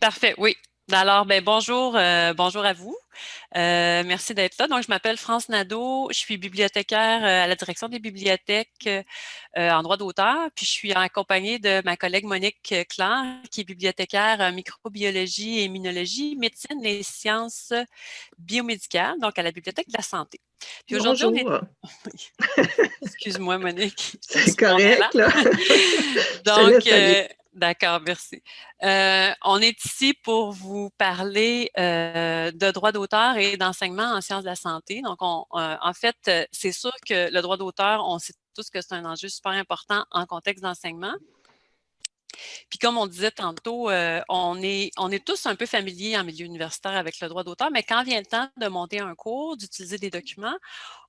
Parfait, oui. Alors, ben, bonjour, euh, bonjour à vous. Euh, merci d'être là. Donc, je m'appelle France Nadeau, je suis bibliothécaire euh, à la direction des bibliothèques en droit d'auteur, puis je suis accompagnée de ma collègue Monique Claire, qui est bibliothécaire en microbiologie et immunologie, médecine et sciences biomédicales, donc à la Bibliothèque de la santé. Puis aujourd'hui, Excuse-moi, Monique. C'est correct, là. donc, D'accord, merci. Euh, on est ici pour vous parler euh, de droit d'auteur et d'enseignement en sciences de la santé. Donc, on, euh, en fait, c'est sûr que le droit d'auteur, on sait tous que c'est un enjeu super important en contexte d'enseignement. Puis comme on disait tantôt, on, on est tous un peu familiers en milieu universitaire avec le droit d'auteur, mais quand vient le temps de monter un cours, d'utiliser des documents,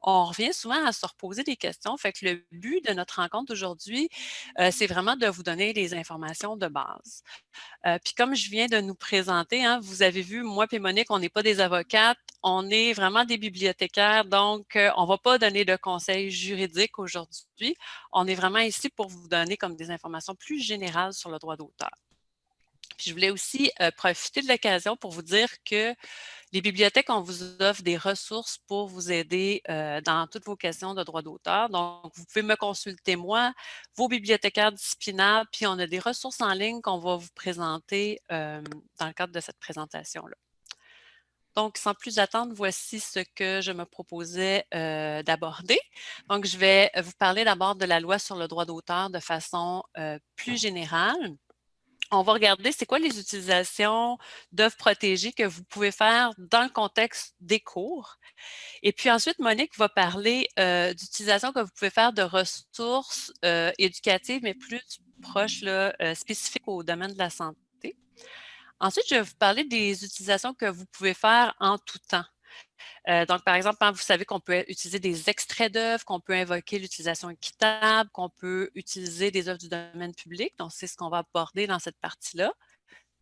on revient souvent à se reposer des questions. Fait le but de notre rencontre aujourd'hui, euh, c'est vraiment de vous donner les informations de base. Euh, puis comme je viens de nous présenter, hein, vous avez vu, moi et Monique, on n'est pas des avocates, on est vraiment des bibliothécaires, donc on ne va pas donner de conseils juridiques aujourd'hui. On est vraiment ici pour vous donner comme des informations plus générales sur le droit d'auteur. Je voulais aussi profiter de l'occasion pour vous dire que les bibliothèques, on vous offre des ressources pour vous aider dans toutes vos questions de droit d'auteur. Donc, vous pouvez me consulter moi, vos bibliothécaires disciplinaires, puis on a des ressources en ligne qu'on va vous présenter dans le cadre de cette présentation-là. Donc, sans plus attendre, voici ce que je me proposais d'aborder. Donc, je vais vous parler d'abord de la loi sur le droit d'auteur de façon plus générale on va regarder c'est quoi les utilisations d'œuvres protégées que vous pouvez faire dans le contexte des cours. Et puis ensuite, Monique va parler euh, d'utilisation que vous pouvez faire de ressources euh, éducatives, mais plus proches, là, euh, spécifiques au domaine de la santé. Ensuite, je vais vous parler des utilisations que vous pouvez faire en tout temps. Euh, donc, par exemple, vous savez qu'on peut utiliser des extraits d'œuvres, qu'on peut invoquer l'utilisation équitable, qu'on peut utiliser des œuvres du domaine public. Donc, c'est ce qu'on va aborder dans cette partie-là.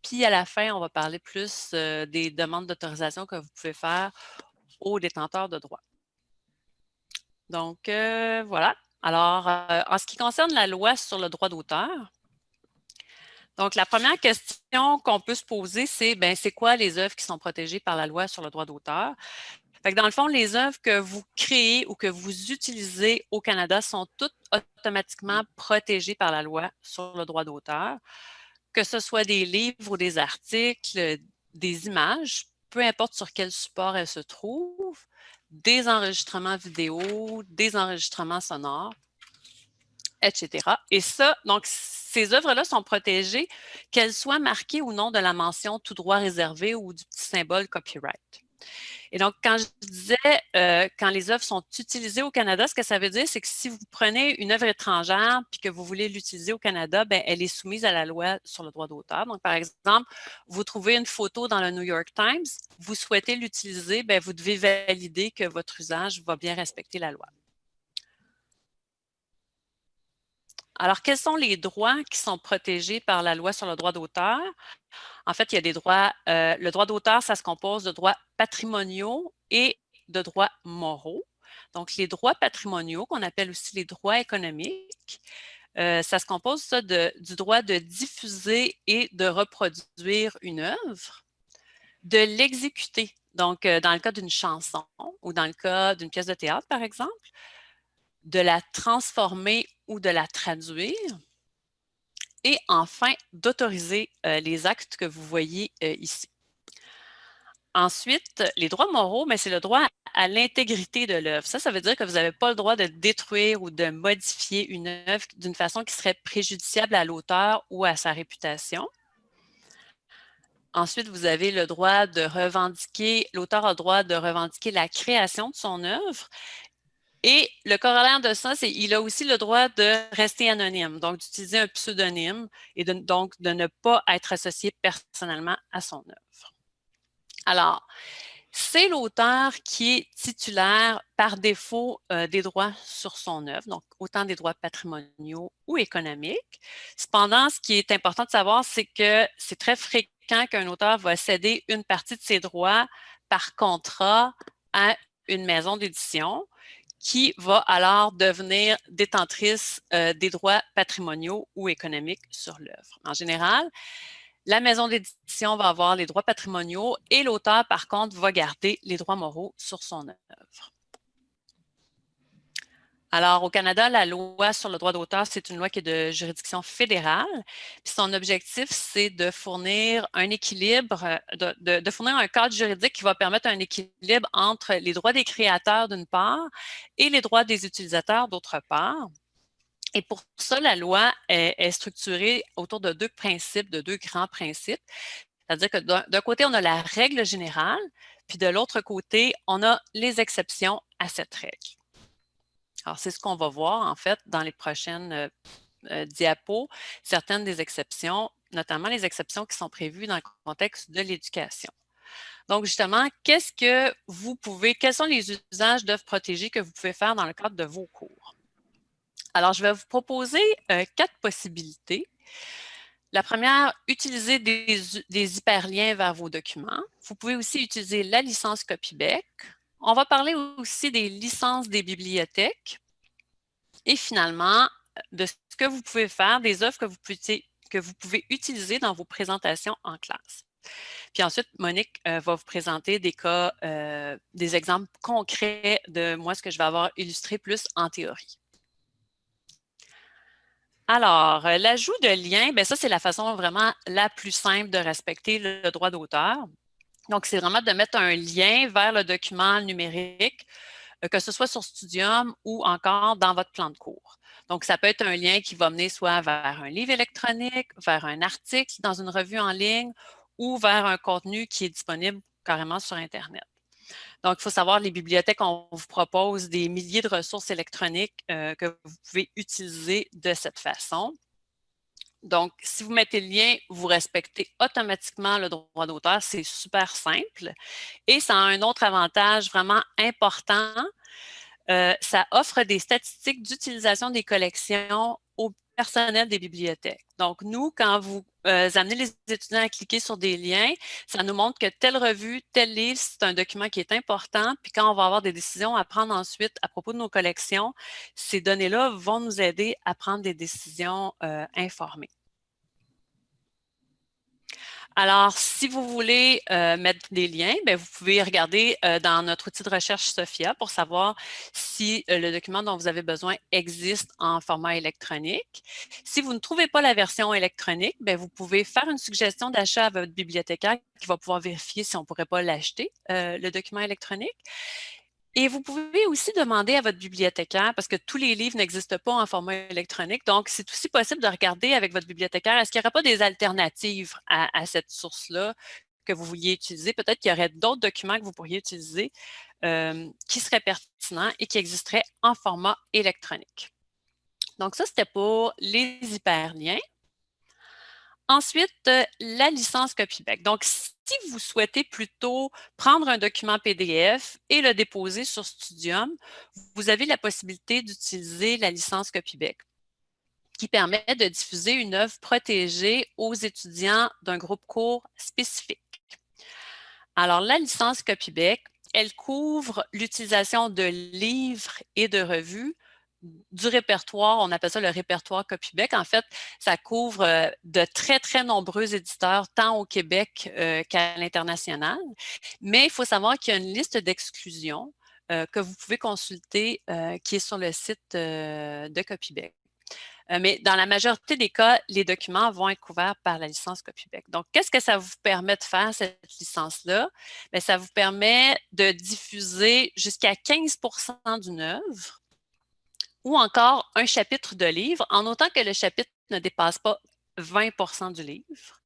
Puis, à la fin, on va parler plus euh, des demandes d'autorisation que vous pouvez faire aux détenteurs de droits. Donc, euh, voilà. Alors, en ce qui concerne la loi sur le droit d'auteur, donc, la première question qu'on peut se poser, c'est ben, c'est quoi les œuvres qui sont protégées par la loi sur le droit d'auteur? Dans le fond, les œuvres que vous créez ou que vous utilisez au Canada sont toutes automatiquement protégées par la loi sur le droit d'auteur, que ce soit des livres ou des articles, des images, peu importe sur quel support elles se trouvent, des enregistrements vidéo, des enregistrements sonores, etc. Et ça, donc, ces œuvres-là sont protégées, qu'elles soient marquées ou non de la mention tout droit réservé ou du petit symbole copyright. Et donc, quand je disais, euh, quand les œuvres sont utilisées au Canada, ce que ça veut dire, c'est que si vous prenez une œuvre étrangère puis que vous voulez l'utiliser au Canada, ben, elle est soumise à la loi sur le droit d'auteur. Donc, par exemple, vous trouvez une photo dans le New York Times, vous souhaitez l'utiliser, ben, vous devez valider que votre usage va bien respecter la loi. Alors, quels sont les droits qui sont protégés par la loi sur le droit d'auteur? En fait, il y a des droits, euh, le droit d'auteur, ça se compose de droits patrimoniaux et de droits moraux. Donc, les droits patrimoniaux, qu'on appelle aussi les droits économiques, euh, ça se compose du droit de diffuser et de reproduire une œuvre, de l'exécuter, donc euh, dans le cas d'une chanson ou dans le cas d'une pièce de théâtre, par exemple, de la transformer ou de la traduire. Et enfin, d'autoriser euh, les actes que vous voyez euh, ici. Ensuite, les droits moraux, mais c'est le droit à l'intégrité de l'œuvre. Ça, ça veut dire que vous n'avez pas le droit de détruire ou de modifier une œuvre d'une façon qui serait préjudiciable à l'auteur ou à sa réputation. Ensuite, vous avez le droit de revendiquer, l'auteur a le droit de revendiquer la création de son œuvre et le corollaire de ça, c'est qu'il a aussi le droit de rester anonyme, donc d'utiliser un pseudonyme et donc de ne pas être associé personnellement à son œuvre. Alors, c'est l'auteur qui est titulaire par défaut euh, des droits sur son œuvre, donc autant des droits patrimoniaux ou économiques. Cependant, ce qui est important de savoir, c'est que c'est très fréquent qu'un auteur va céder une partie de ses droits par contrat à une maison d'édition qui va alors devenir détentrice euh, des droits patrimoniaux ou économiques sur l'œuvre. En général, La maison d'édition va avoir les droits patrimoniaux et l'auteur, par contre, va garder les droits moraux sur son œuvre. Alors, au Canada, la loi sur le droit d'auteur, c'est une loi qui est de juridiction fédérale. son objectif, c'est de fournir un équilibre, de, de, fournir un cadre juridique qui va permettre un équilibre entre les droits des créateurs d'une part et les droits des utilisateurs d'autre part. Et pour ça, la loi est, structurée autour de deux principes, de deux grands principes. C'est-à-dire que d'un côté, on a la règle générale, puis de l'autre côté, on a les exceptions à cette règle. Alors, c'est ce qu'on va voir, en fait, dans les prochaines diapos, certaines des exceptions, notamment les exceptions qui sont prévues dans le contexte de l'éducation. Donc, justement, qu'est-ce que vous pouvez, quels sont les usages d'œuvres protégées que vous pouvez faire dans le cadre de vos cours? Alors, je vais vous proposer quatre possibilités. La première, utiliser des, hyperliens vers vos documents. Vous pouvez aussi utiliser la licence Copybec. On va parler aussi des licences des bibliothèques. Et finalement, de ce que vous pouvez faire, des offres que vous pouvez, utiliser dans vos présentations en classe. Puis ensuite, Monique euh, va vous présenter des cas, euh, des exemples concrets de moi, ce que je vais avoir illustré plus en théorie. Alors, euh, l'ajout de liens, bien ça, c'est la façon vraiment la plus simple de respecter le droit d'auteur. Donc, c'est vraiment de mettre un lien vers le document numérique, euh, que ce soit sur Studium ou encore dans votre plan de cours. Donc, ça peut être un lien qui va mener soit vers un livre électronique, vers un article dans une revue en ligne ou vers un contenu qui est disponible carrément sur Internet. Donc, il faut savoir, les bibliothèques, on vous propose des milliers de ressources électroniques euh, que vous pouvez utiliser de cette façon. Donc, si vous mettez le lien, vous respectez automatiquement le droit d'auteur. C'est super simple. Et ça a un autre avantage vraiment important. Euh, ça offre des statistiques d'utilisation des collections au personnel des bibliothèques. Donc, nous, quand vous euh, amenez les étudiants à cliquer sur des liens, ça nous montre que telle revue, tel livre, c'est un document qui est important. Puis quand on va avoir des décisions à prendre ensuite à propos de nos collections, ces données-là vont nous aider à prendre des décisions euh, informées. Alors, si vous voulez euh, mettre des liens, bien, vous pouvez regarder euh, dans notre outil de recherche Sophia pour savoir si euh, le document dont vous avez besoin existe en format électronique. Si vous ne trouvez pas la version électronique, bien, vous pouvez faire une suggestion d'achat à votre bibliothécaire qui va pouvoir vérifier si on ne pourrait pas l'acheter, le document électronique. Et vous pouvez aussi demander à votre bibliothécaire, parce que tous les livres n'existent pas en format électronique, donc c'est aussi possible de regarder avec votre bibliothécaire, est-ce qu'il n'y aurait pas des alternatives à, cette source-là que vous vouliez utiliser? Peut-être qu'il y aurait d'autres documents que vous pourriez utiliser euh, qui seraient pertinents et qui existeraient en format électronique. Donc ça, c'était pour les hyperliens. Ensuite, euh, la licence Copybec. Donc, si vous souhaitez plutôt prendre un document PDF et le déposer sur Studium, vous avez la possibilité d'utiliser la licence Copybec qui permet de diffuser une œuvre protégée aux étudiants d'un groupe court spécifique. Alors, la licence Copybec, elle couvre l'utilisation de livres et de revues du répertoire, on appelle ça le répertoire Copybec. En fait, ça couvre euh, de très, très nombreux éditeurs, tant au Québec euh, qu'à l'international. Mais il faut savoir qu'il y a une liste d'exclusions euh, que vous pouvez consulter qui est sur le site de Copybec. mais dans la majorité des cas, les documents vont être couverts par la licence Copybec. Donc, qu'est-ce que ça vous permet de faire, cette licence-là? Ça vous permet de diffuser jusqu'à 15% d'une œuvre ou encore un chapitre de livre, en autant que le chapitre ne dépasse pas 20% du livre.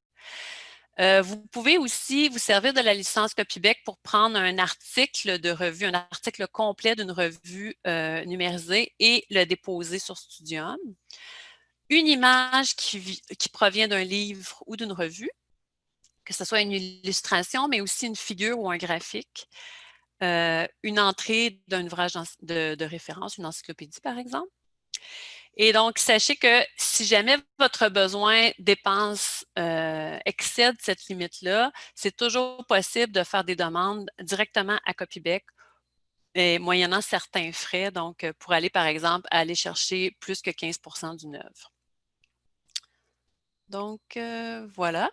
Euh, vous pouvez aussi vous servir de la licence Copybec pour prendre un article de revue, un article complet d'une revue euh, numérisée et le déposer sur Studium. Une image qui, qui provient d'un livre ou d'une revue, que ce soit une illustration, mais aussi une figure ou un graphique. Euh, une entrée d'un ouvrage de, référence, une encyclopédie par exemple. Et donc, sachez que si jamais votre besoin dépense euh, excède cette limite-là, c'est toujours possible de faire des demandes directement à Copybec et moyennant certains frais, donc euh, pour aller par exemple aller chercher plus que 15% d'une œuvre. Donc, voilà.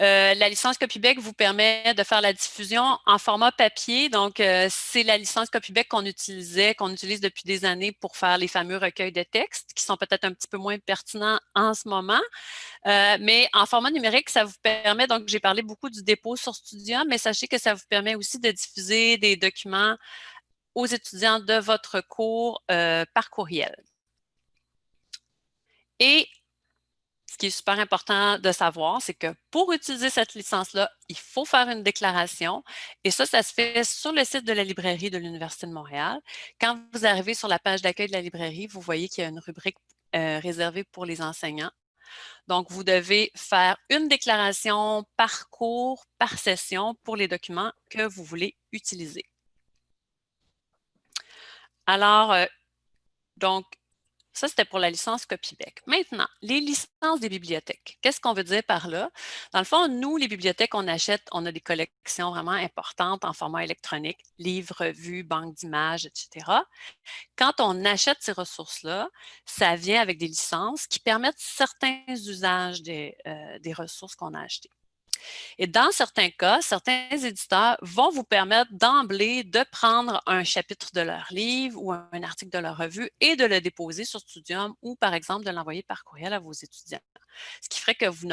Euh, la licence Copybec vous permet de faire la diffusion en format papier. Donc, euh, c'est la licence Copybec qu'on utilisait, qu'on utilise depuis des années pour faire les fameux recueils de textes qui sont peut-être un petit peu moins pertinents en ce moment. Euh, mais en format numérique, ça vous permet, donc j'ai parlé beaucoup du dépôt sur Studium, mais sachez que ça vous permet aussi de diffuser des documents aux étudiants de votre cours par courriel. Et qui est super important de savoir, c'est que pour utiliser cette licence-là, il faut faire une déclaration. Et ça, ça se fait sur le site de la librairie de l'Université de Montréal. Quand vous arrivez sur la page d'accueil de la librairie, vous voyez qu'il y a une rubrique euh, réservée pour les enseignants. Donc, vous devez faire une déclaration par cours, par session pour les documents que vous voulez utiliser. Alors, euh, donc, ça, c'était pour la licence Copybec. Maintenant, les licences des bibliothèques. Qu'est-ce qu'on veut dire par là? Dans le fond, nous, les bibliothèques, on achète, on a des collections vraiment importantes en format électronique, livres, revues, banques d'images, etc. Quand on achète ces ressources-là, ça vient avec des licences qui permettent certains usages des, euh, des ressources qu'on a achetées. Et dans certains cas, certains éditeurs vont vous permettre d'emblée de prendre un chapitre de leur livre ou un article de leur revue et de le déposer sur Studium ou, par exemple, de l'envoyer par courriel à vos étudiants. Ce qui ferait que vous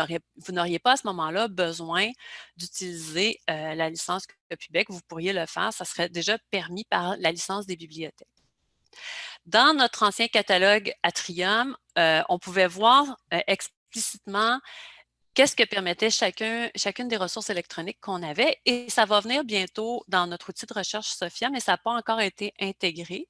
n'auriez pas à ce moment-là besoin d'utiliser euh, la licence Copybec. Vous pourriez le faire, ça serait déjà permis par la licence des bibliothèques. Dans notre ancien catalogue Atrium, euh, on pouvait voir euh, explicitement qu'est-ce que permettait chacun, chacune des ressources électroniques qu'on avait. Et ça va venir bientôt dans notre outil de recherche Sophia, mais ça n'a pas encore été intégré.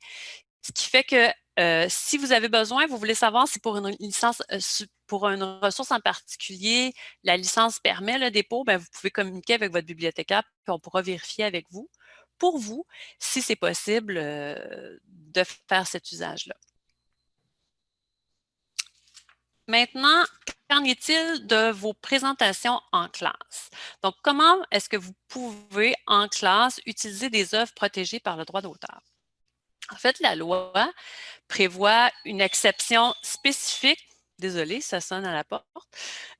Ce qui fait que euh, si vous avez besoin, vous voulez savoir si pour une licence, euh, pour une ressource en particulier, la licence permet le dépôt, bien, vous pouvez communiquer avec votre bibliothécaire, puis on pourra vérifier avec vous, pour vous, si c'est possible euh, de faire cet usage-là. Maintenant, qu'en est-il de vos présentations en classe? Donc, comment est-ce que vous pouvez, en classe, utiliser des œuvres protégées par le droit d'auteur? En fait, la loi prévoit une exception spécifique Désolée, ça sonne à la porte.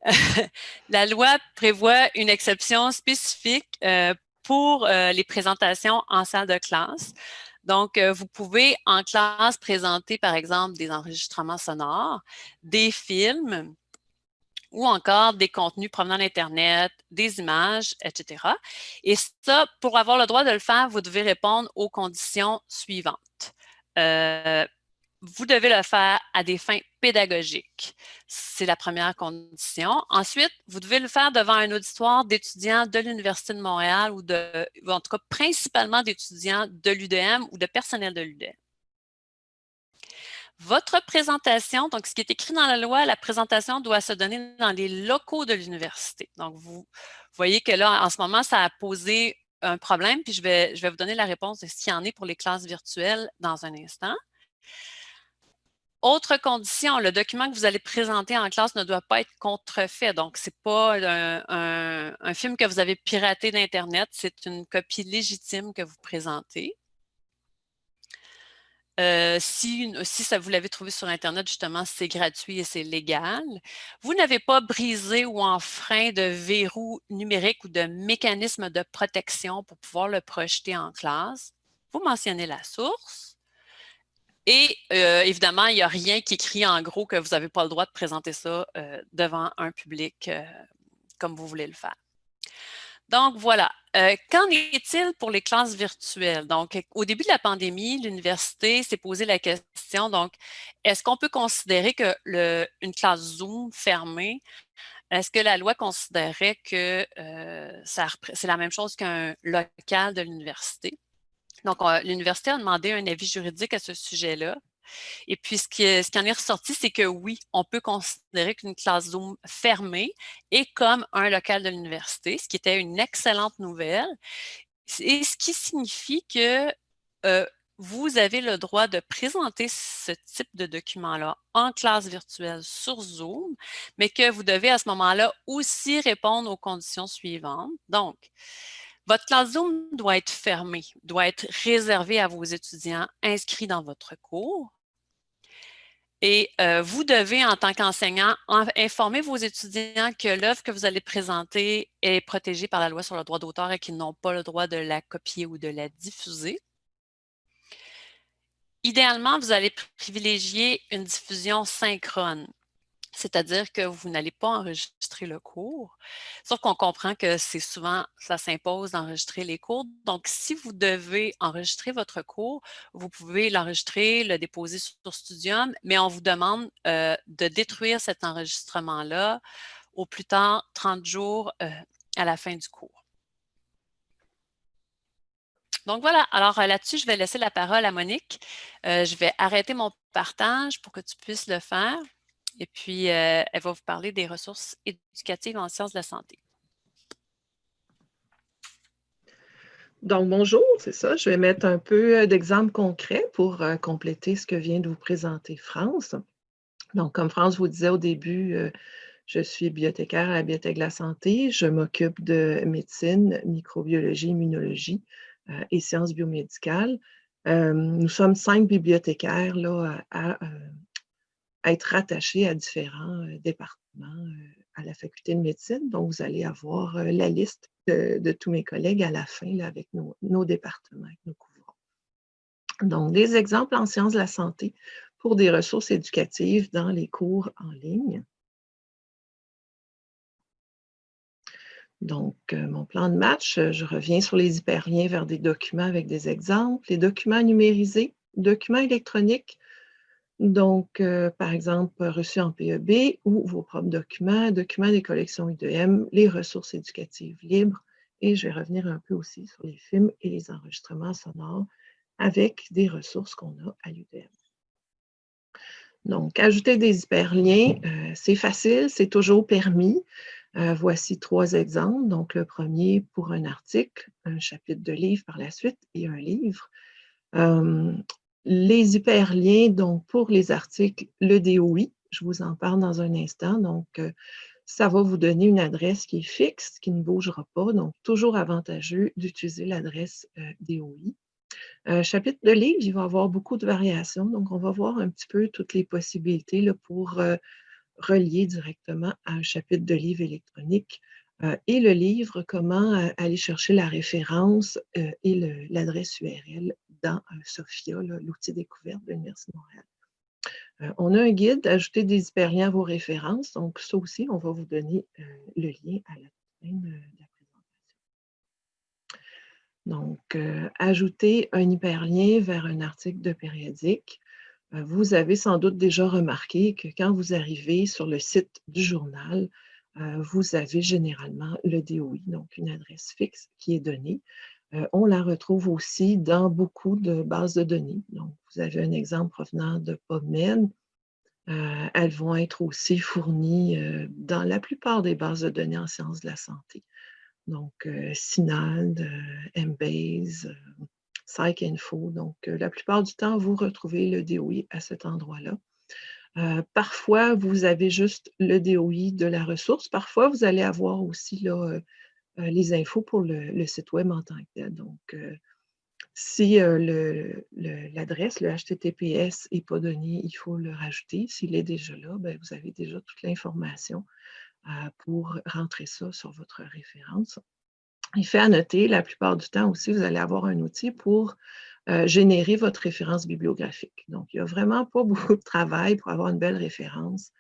la loi prévoit une exception spécifique euh, pour euh, les présentations en salle de classe. Donc, euh, vous pouvez en classe présenter, par exemple, des enregistrements sonores, des films ou encore des contenus provenant d'Internet, des images, etc. Et ça, pour avoir le droit de le faire, vous devez répondre aux conditions suivantes. Euh, vous devez le faire à des fins pédagogiques. C'est la première condition. Ensuite, vous devez le faire devant un auditoire d'étudiants de l'Université de Montréal ou, de, en tout cas principalement d'étudiants de l'UDM ou de personnel de l'UDM. Votre présentation, donc ce qui est écrit dans la loi, la présentation doit se donner dans les locaux de l'université. Donc, vous voyez que là, en ce moment, ça a posé un problème, puis je vais, je vais vous donner la réponse de ce qu'il y en est pour les classes virtuelles dans un instant. Autre condition, le document que vous allez présenter en classe ne doit pas être contrefait. Donc, ce n'est pas un, film que vous avez piraté d'Internet, c'est une copie légitime que vous présentez. Euh, si, si ça, vous l'avez trouvé sur Internet, justement, c'est gratuit et c'est légal. Vous n'avez pas brisé ou enfreint de verrou numérique ou de mécanisme de protection pour pouvoir le projeter en classe. Vous mentionnez la source. Et euh, évidemment, il n'y a rien qui écrit en gros que vous n'avez pas le droit de présenter ça euh, devant un public euh, comme vous voulez le faire. Donc voilà. Qu'en est-il pour les classes virtuelles? Donc, au début de la pandémie, l'université s'est posé la question, donc, est-ce qu'on peut considérer que une classe Zoom fermée, est-ce que la loi considérait que c'est la même chose qu'un local de l'université? Donc, l'université a demandé un avis juridique à ce sujet-là. Et puis, ce qui, en est ressorti, c'est que oui, on peut considérer qu'une classe Zoom fermée est comme un local de l'université, ce qui était une excellente nouvelle. Et ce qui signifie que euh, vous avez le droit de présenter ce type de document-là en classe virtuelle sur Zoom, mais que vous devez à ce moment-là aussi répondre aux conditions suivantes. Donc, votre classe Zoom doit être fermée, doit être réservée à vos étudiants inscrits dans votre cours. Et euh, vous devez, en tant qu'enseignant, informer vos étudiants que l'œuvre que vous allez présenter est protégée par la loi sur le droit d'auteur et qu'ils n'ont pas le droit de la copier ou de la diffuser. Idéalement, vous allez privilégier une diffusion synchrone c'est-à-dire que vous n'allez pas enregistrer le cours. Sauf qu'on comprend que c'est souvent, ça s'impose d'enregistrer les cours. Donc, si vous devez enregistrer votre cours, vous pouvez l'enregistrer, le déposer sur Studium, mais on vous demande euh, de détruire cet enregistrement-là au plus tard 30 jours euh, à la fin du cours. Donc voilà, alors euh, là-dessus, je vais laisser la parole à Monique. je vais arrêter mon partage pour que tu puisses le faire. Et puis, euh, elle va vous parler des ressources éducatives en sciences de la santé. Donc, bonjour, c'est ça. Je vais mettre un peu euh, d'exemples concrets pour euh, compléter ce que vient de vous présenter France. Donc, comme France vous disait au début, je suis bibliothécaire à la Bibliothèque de la santé. Je m'occupe de médecine, microbiologie, immunologie et sciences biomédicales. nous sommes cinq bibliothécaires là, à, être rattaché à différents euh, départements euh, à la faculté de médecine. Donc, vous allez avoir euh, la liste de, tous mes collègues à la fin avec nos, départements, avec nos couvrons. Donc, des exemples en sciences de la santé pour des ressources éducatives dans les cours en ligne. Donc, mon plan de match, je reviens sur les hyperliens vers des documents avec des exemples, les documents numérisés, documents électroniques, donc, euh, par exemple, reçus en PEB ou vos propres documents, documents des collections UDM, les ressources éducatives libres, et je vais revenir un peu aussi sur les films et les enregistrements sonores avec des ressources qu'on a à l'UDM. Donc, ajouter des hyperliens, euh, c'est facile, c'est toujours permis. Euh, voici trois exemples. Donc, le premier pour un article, un chapitre de livre par la suite et un livre. Les hyperliens, donc pour les articles, le DOI, je vous en parle dans un instant. Donc, euh, ça va vous donner une adresse qui est fixe, qui ne bougera pas. Donc, toujours avantageux d'utiliser l'adresse euh, DOI. Euh, chapitre de livre, il va y avoir beaucoup de variations. Donc, on va voir un petit peu toutes les possibilités là, pour relier directement à un chapitre de livre électronique. Et le livre, comment aller chercher la référence et l'adresse URL dans SOFIA, l'outil découverte de l'Université de Montréal. Euh, on a un guide, ajouter des hyperliens à vos références. Donc, ça aussi, on va vous donner euh, le lien à la présentation. Donc, euh, ajouter un hyperlien vers un article de périodique. vous avez sans doute déjà remarqué que quand vous arrivez sur le site du journal, vous avez généralement le DOI, donc une adresse fixe qui est donnée. Euh, on la retrouve aussi dans beaucoup de bases de données. Donc, vous avez un exemple provenant de PubMed. Euh, elles vont être aussi fournies euh, dans la plupart des bases de données en sciences de la santé. Donc, SINAD, Embase, PsycInfo. Donc, la plupart du temps, vous retrouvez le DOI à cet endroit-là. Parfois, vous avez juste le DOI de la ressource. Parfois, vous allez avoir aussi là, euh, les infos pour le, site web en tant que tel. Donc, euh, si euh, l'adresse, le, HTTPS n'est pas donné, il faut le rajouter. S'il est déjà là, ben, vous avez déjà toute l'information pour rentrer ça sur votre référence. Il fait à noter, la plupart du temps aussi, vous allez avoir un outil pour générer votre référence bibliographique. Donc, il n'y a vraiment pas beaucoup de travail pour avoir une belle référence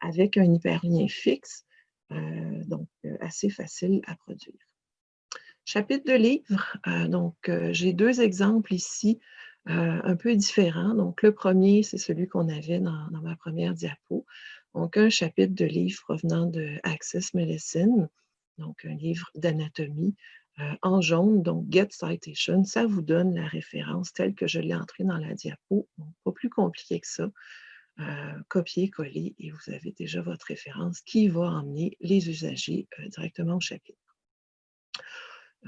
avec un hyperlien fixe. Euh, donc euh, assez facile à produire. Chapitre de livre, euh, donc j'ai deux exemples ici un peu différents. Donc le premier, c'est celui qu'on avait dans, ma première diapo. Donc un chapitre de livre provenant de Access Medicine, donc un livre d'anatomie en jaune, donc Get Citation, ça vous donne la référence telle que je l'ai entrée dans la diapo. Pas plus compliqué que ça. Euh, copier-coller et vous avez déjà votre référence qui va emmener les usagers euh, directement au chapitre.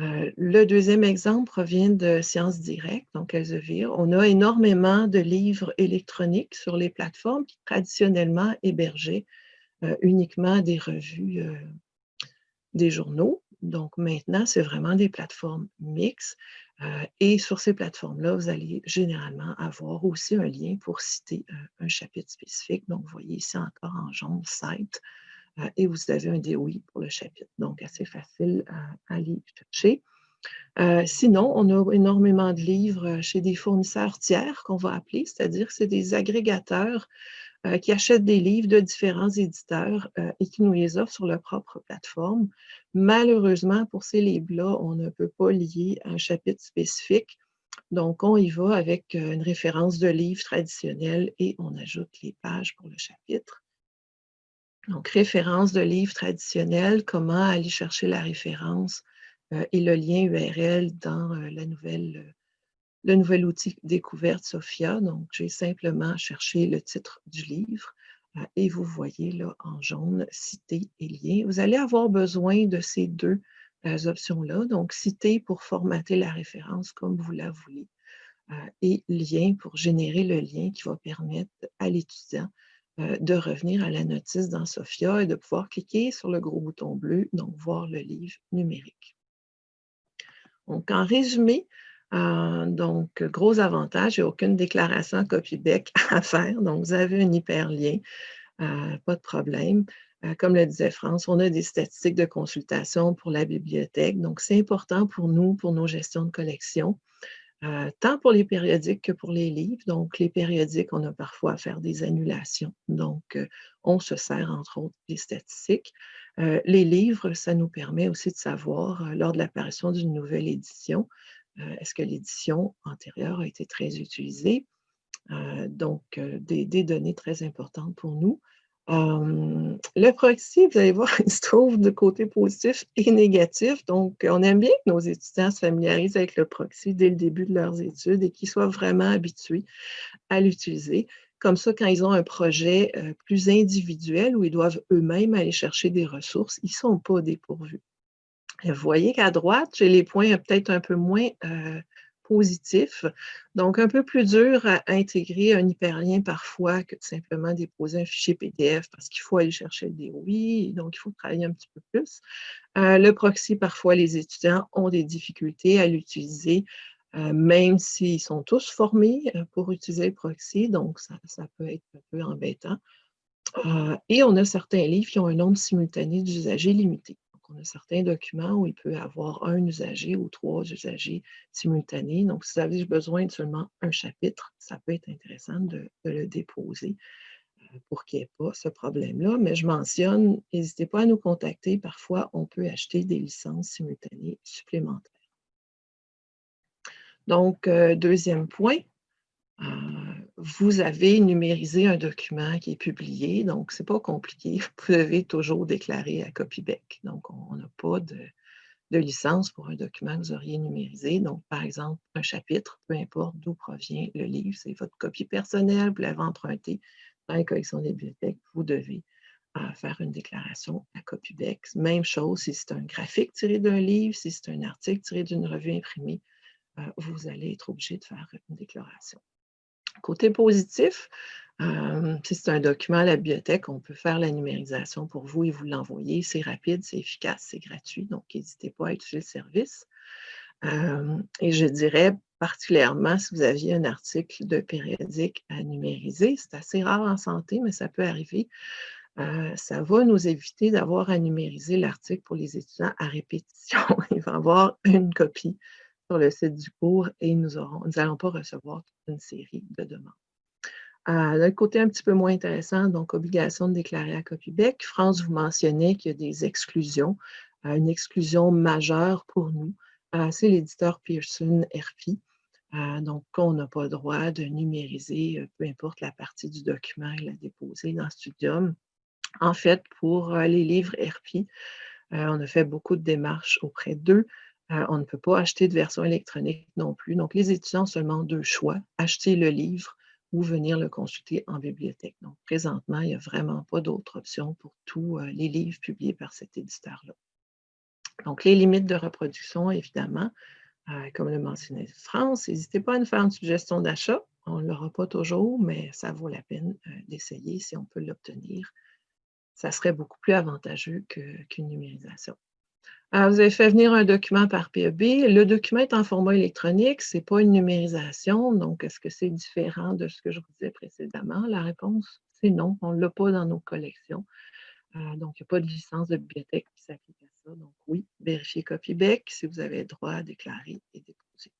Euh, le deuxième exemple provient de Sciences Directes, donc Elsevier. On a énormément de livres électroniques sur les plateformes qui traditionnellement hébergeaient uniquement des revues, des journaux. Donc maintenant, c'est vraiment des plateformes mixtes. et sur ces plateformes-là, vous allez généralement avoir aussi un lien pour citer un chapitre spécifique. Donc, vous voyez ici encore en jaune, site, et vous avez un DOI pour le chapitre. Donc, assez facile à aller chercher. sinon, on a énormément de livres chez des fournisseurs tiers qu'on va appeler, c'est-à-dire que c'est des agrégateurs euh, qui achètent des livres de différents éditeurs euh, et qui nous les offrent sur leur propre plateforme. Malheureusement, pour ces livres-là, on ne peut pas lier un chapitre spécifique. Donc, on y va avec euh, une référence de livre traditionnel et on ajoute les pages pour le chapitre. Donc, référence de livre traditionnel, comment aller chercher la référence et le lien URL dans la nouvelle le nouvel outil découverte Sophia. Donc, j'ai simplement cherché le titre du livre euh, et vous voyez là en jaune, citer et lien. Vous allez avoir besoin de ces deux euh, options-là. Donc, citer pour formater la référence comme vous la voulez euh, et lien pour générer le lien qui va permettre à l'étudiant de revenir à la notice dans Sophia et de pouvoir cliquer sur le gros bouton bleu, donc voir le livre numérique. Donc, en résumé, euh, donc, gros avantage, il aucune déclaration copy-bec à faire. Donc, vous avez un hyperlien, euh, pas de problème. Euh, comme le disait France, on a des statistiques de consultation pour la bibliothèque. Donc, c'est important pour nous, pour nos gestions de collection, tant pour les périodiques que pour les livres. Donc, les périodiques, on a parfois à faire des annulations. Donc, on se sert, entre autres, des statistiques. les livres, ça nous permet aussi de savoir, lors de l'apparition d'une nouvelle édition, est-ce que l'édition antérieure a été très utilisée? Euh, donc, euh, des, données très importantes pour nous. le proxy, vous allez voir, il se trouve de côté positif et négatif. Donc, on aime bien que nos étudiants se familiarisent avec le proxy dès le début de leurs études et qu'ils soient vraiment habitués à l'utiliser. Comme ça, quand ils ont un projet plus individuel où ils doivent eux-mêmes aller chercher des ressources, ils ne sont pas dépourvus. Vous voyez qu'à droite, j'ai les points peut-être un peu moins euh, positifs. Donc, un peu plus dur à intégrer un hyperlien parfois que de simplement déposer un fichier PDF parce qu'il faut aller chercher le DOI, donc il faut travailler un petit peu plus. Euh, le proxy, parfois, les étudiants ont des difficultés à l'utiliser, euh, même s'ils sont tous formés pour utiliser le proxy, donc ça peut être un peu embêtant. et on a certains livres qui ont un nombre simultané d'usagers limité on a certains documents où il peut avoir un usager ou trois usagers simultanés. Donc, si vous avez besoin de seulement un chapitre, ça peut être intéressant de, le déposer euh, pour qu'il n'y ait pas ce problème-là. Mais je mentionne, n'hésitez pas à nous contacter. Parfois, on peut acheter des licences simultanées supplémentaires. Donc, euh, deuxième point, vous avez numérisé un document qui est publié, donc ce n'est pas compliqué. Vous devez toujours déclarer à CopyBeck. Donc, on n'a pas de, licence pour un document que vous auriez numérisé. Donc, par exemple, un chapitre, peu importe d'où provient le livre, c'est votre copie personnelle, vous l'avez emprunté dans la collection des bibliothèques, vous devez euh, faire une déclaration à CopyBeck. Même chose si c'est un graphique tiré d'un livre, si c'est un article tiré d'une revue imprimée, euh, vous allez être obligé de faire une déclaration. Côté positif, euh, si c'est un document à la bibliothèque, on peut faire la numérisation pour vous et vous l'envoyer. C'est rapide, c'est efficace, c'est gratuit, donc n'hésitez pas à utiliser le service. Euh, et je dirais particulièrement si vous aviez un article de périodique à numériser, c'est assez rare en santé, mais ça peut arriver. Euh, ça va nous éviter d'avoir à numériser l'article pour les étudiants à répétition. Ils vont avoir une copie sur le site du cours et nous n'allons pas recevoir une série de demandes. Euh, D'un côté un petit peu moins intéressant, donc obligation de déclarer à CopyBeck. France, vous mentionnez qu'il y a des exclusions. Euh, une exclusion majeure pour nous, euh, c'est l'éditeur Pearson RP. donc, on n'a pas le droit de numériser, peu importe la partie du document et la déposer dans Studium. En fait, pour les livres RP, on a fait beaucoup de démarches auprès d'eux. Euh, on ne peut pas acheter de version électronique non plus. Donc, les étudiants ont seulement deux choix, acheter le livre ou venir le consulter en bibliothèque. Donc, présentement, il n'y a vraiment pas d'autre option pour tous euh, les livres publiés par cet éditeur-là. Donc, les limites de reproduction, évidemment, euh, comme le mentionnait France, n'hésitez pas à nous faire une suggestion d'achat. On ne l'aura pas toujours, mais ça vaut la peine d'essayer si on peut l'obtenir. Ça serait beaucoup plus avantageux qu'une numérisation. Alors, vous avez fait venir un document par PEB. Le document est en format électronique, ce n'est pas une numérisation. Donc, est-ce que c'est différent de ce que je vous disais précédemment? La réponse, c'est non. On ne l'a pas dans nos collections. Euh, donc, il n'y a pas de licence de bibliothèque qui s'applique à ça. Donc, oui, vérifiez CopyBeck si vous avez droit à déclarer et déposer.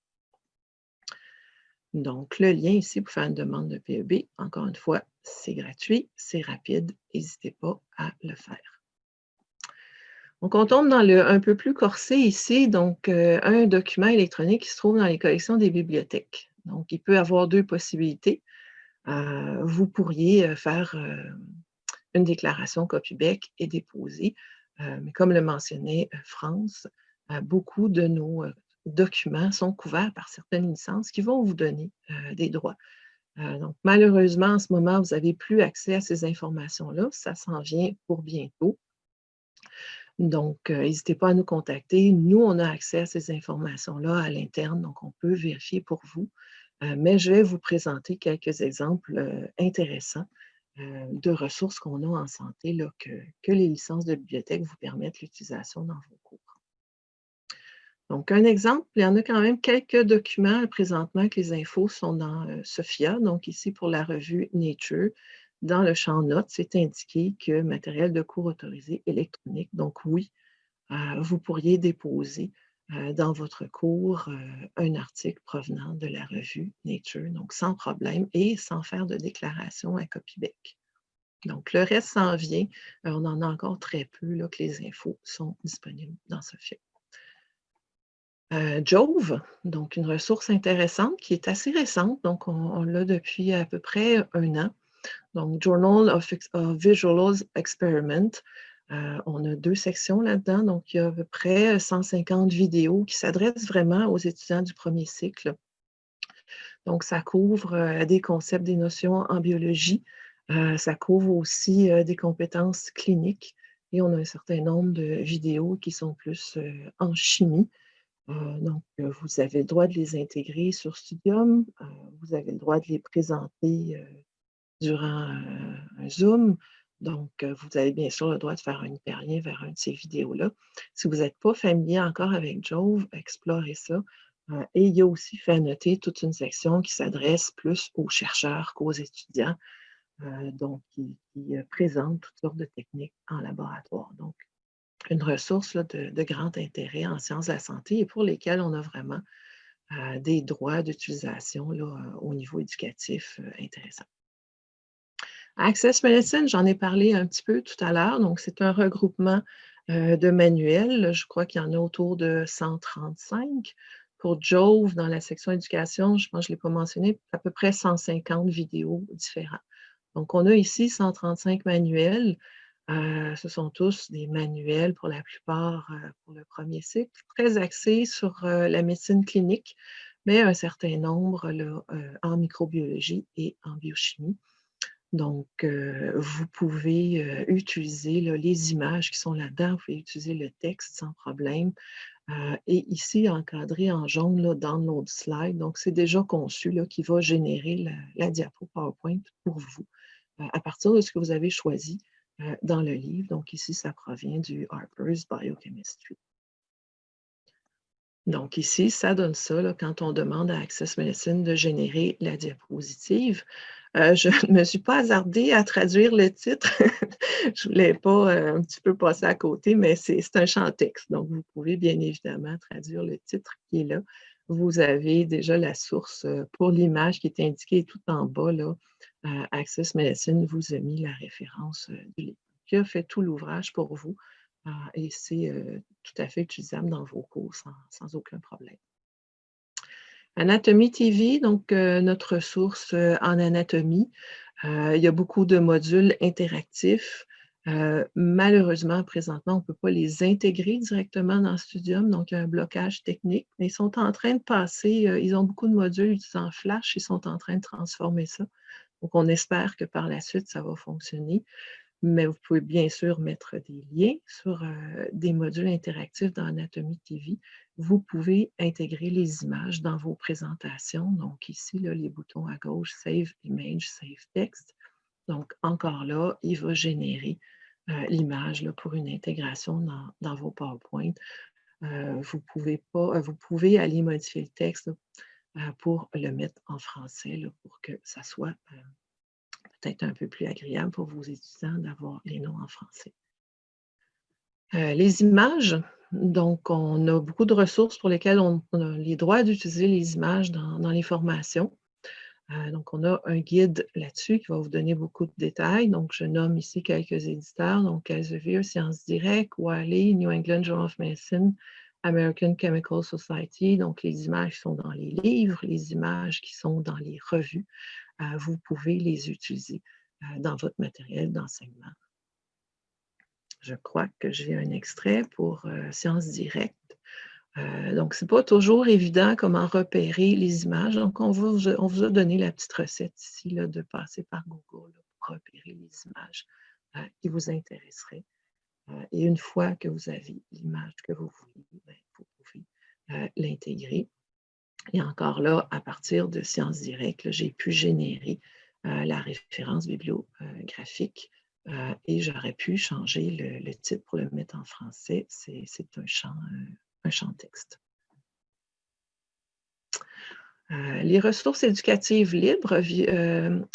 Donc, le lien ici pour faire une demande de PEB, encore une fois, c'est gratuit, c'est rapide. N'hésitez pas à le faire. Donc, on tombe dans le un peu plus corsé ici, donc euh, un document électronique qui se trouve dans les collections des bibliothèques. Donc, il peut avoir deux possibilités. Euh, vous pourriez faire une déclaration CopyBeck et déposer. Euh, mais comme le mentionnait euh, France, euh, beaucoup de nos documents sont couverts par certaines licences qui vont vous donner des droits. donc, malheureusement, en ce moment, vous n'avez plus accès à ces informations-là. Ça s'en vient pour bientôt. Donc, n'hésitez pas à nous contacter. Nous, on a accès à ces informations-là à l'interne, donc on peut vérifier pour vous. mais je vais vous présenter quelques exemples intéressants euh, de ressources qu'on a en santé là, que, les licences de bibliothèque vous permettent l'utilisation dans vos cours. Donc, un exemple, il y en a quand même quelques documents présentement que les infos sont dans euh, SOFIA. Donc, ici, pour la revue Nature, dans le champ notes, c'est indiqué que matériel de cours autorisé électronique. Donc, oui, euh, vous pourriez déposer euh, dans votre cours euh, un article provenant de la revue Nature, donc sans problème et sans faire de déclaration à copybeck. Donc, le reste s'en vient. On en a encore très peu là, que les infos sont disponibles dans ce film. Jove, donc une ressource intéressante qui est assez récente, donc on, l'a depuis à peu près un an. Donc, Journal of, of Visual Experiment, euh, on a deux sections là-dedans, donc il y a à peu près 150 vidéos qui s'adressent vraiment aux étudiants du premier cycle. Donc, ça couvre euh, des concepts, des notions en biologie, euh, ça couvre aussi des compétences cliniques. Et on a un certain nombre de vidéos qui sont plus en chimie. donc, vous avez le droit de les intégrer sur Studium, vous avez le droit de les présenter durant un Zoom, donc, euh, vous avez bien sûr le droit de faire un hyperlien vers une de ces vidéos-là. Si vous n'êtes pas familier encore avec Jove, explorez ça. Euh, et il y a aussi fait noter toute une section qui s'adresse plus aux chercheurs qu'aux étudiants, euh, donc qui, présente toutes sortes de techniques en laboratoire. Donc, une ressource de, de, grand intérêt en sciences de la santé et pour lesquelles on a vraiment des droits d'utilisation au niveau éducatif intéressants. Access Medicine, j'en ai parlé un petit peu tout à l'heure. Donc, c'est un regroupement euh, de manuels. Je crois qu'il y en a autour de 135. Pour Jove, dans la section éducation, je pense que je ne l'ai pas mentionné, à peu près 150 vidéos différentes. Donc, on a ici 135 manuels. Euh, ce sont tous des manuels pour la plupart euh, pour le premier cycle, très axés sur la médecine clinique, mais un certain nombre en microbiologie et en biochimie. Donc, euh, vous pouvez euh, utiliser les images qui sont là-dedans, vous pouvez utiliser le texte sans problème. Euh, et ici, encadré en jaune, là, Download Slide. Donc, c'est déjà conçu qui va générer la, la diapo PowerPoint pour vous à partir de ce que vous avez choisi dans le livre. Donc, ici, ça provient du Harper's Biochemistry. Donc ici, ça donne ça quand on demande à Access Medicine de générer la diapositive. Euh, je ne me suis pas hasardée à traduire le titre. je ne voulais pas euh, un petit peu passer à côté, mais c'est un champ texte. Donc, vous pouvez bien évidemment traduire le titre qui est là. Vous avez déjà la source euh, pour l'image qui est indiquée tout en bas. Là, Access Medicine vous a mis la référence du livre qui a fait tout l'ouvrage pour vous. et c'est tout à fait utilisable dans vos cours sans aucun problème. Anatomie TV, donc euh, notre source euh, en anatomie. Euh, il y a beaucoup de modules interactifs. malheureusement, présentement, on ne peut pas les intégrer directement dans Studium, donc il y a un blocage technique. Mais ils sont en train de passer, ils ont beaucoup de modules utilisant Flash, ils sont en train de transformer ça. Donc, on espère que par la suite, ça va fonctionner mais vous pouvez bien sûr mettre des liens sur des modules interactifs dans Anatomie TV. Vous pouvez intégrer les images dans vos présentations. Donc ici, les boutons à gauche, Save Image, Save Text. Donc encore là, il va générer l'image pour une intégration dans, vos PowerPoint. vous, pouvez pas, vous pouvez aller modifier le texte pour le mettre en français, pour que ça soit peut-être un peu plus agréable pour vos étudiants d'avoir les noms en français. les images, donc, on a beaucoup de ressources pour lesquelles on, a les droits d'utiliser les images dans, les formations. Euh, donc, on a un guide là-dessus qui va vous donner beaucoup de détails. Donc, je nomme ici quelques éditeurs, donc Elsevier, Sciences Direct, Wiley, New England Journal of Medicine, American Chemical Society. Donc, les images sont dans les livres, les images qui sont dans les revues. Vous pouvez les utiliser euh, dans votre matériel d'enseignement. Je crois que j'ai un extrait pour euh, Sciences directes. Euh, donc, ce n'est pas toujours évident comment repérer les images. Donc, on vous, a donné la petite recette ici de passer par Google pour repérer les images qui vous intéresseraient. et une fois que vous avez l'image que vous voulez, ben, vous pouvez l'intégrer. Et encore là, à partir de Sciences directes, j'ai pu générer la référence bibliographique euh, et j'aurais pu changer le, titre pour le mettre en français. C'est un champ, euh, un champ texte. Euh, les ressources éducatives libres,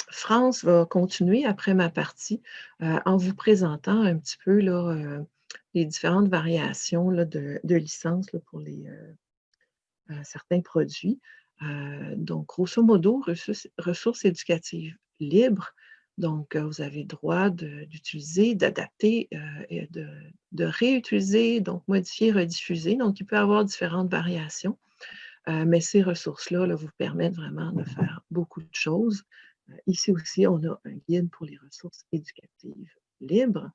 France va continuer après ma partie en vous présentant un petit peu les différentes variations de licences pour les, certains produits. donc, grosso modo, ressources éducatives libres, donc, euh, vous avez le droit d'utiliser, d'adapter euh, et de, réutiliser, donc modifier, rediffuser. Donc, il peut y avoir différentes variations, euh, mais ces ressources-là vous permettent vraiment de faire beaucoup de choses. ici aussi, on a un guide pour les ressources éducatives libres.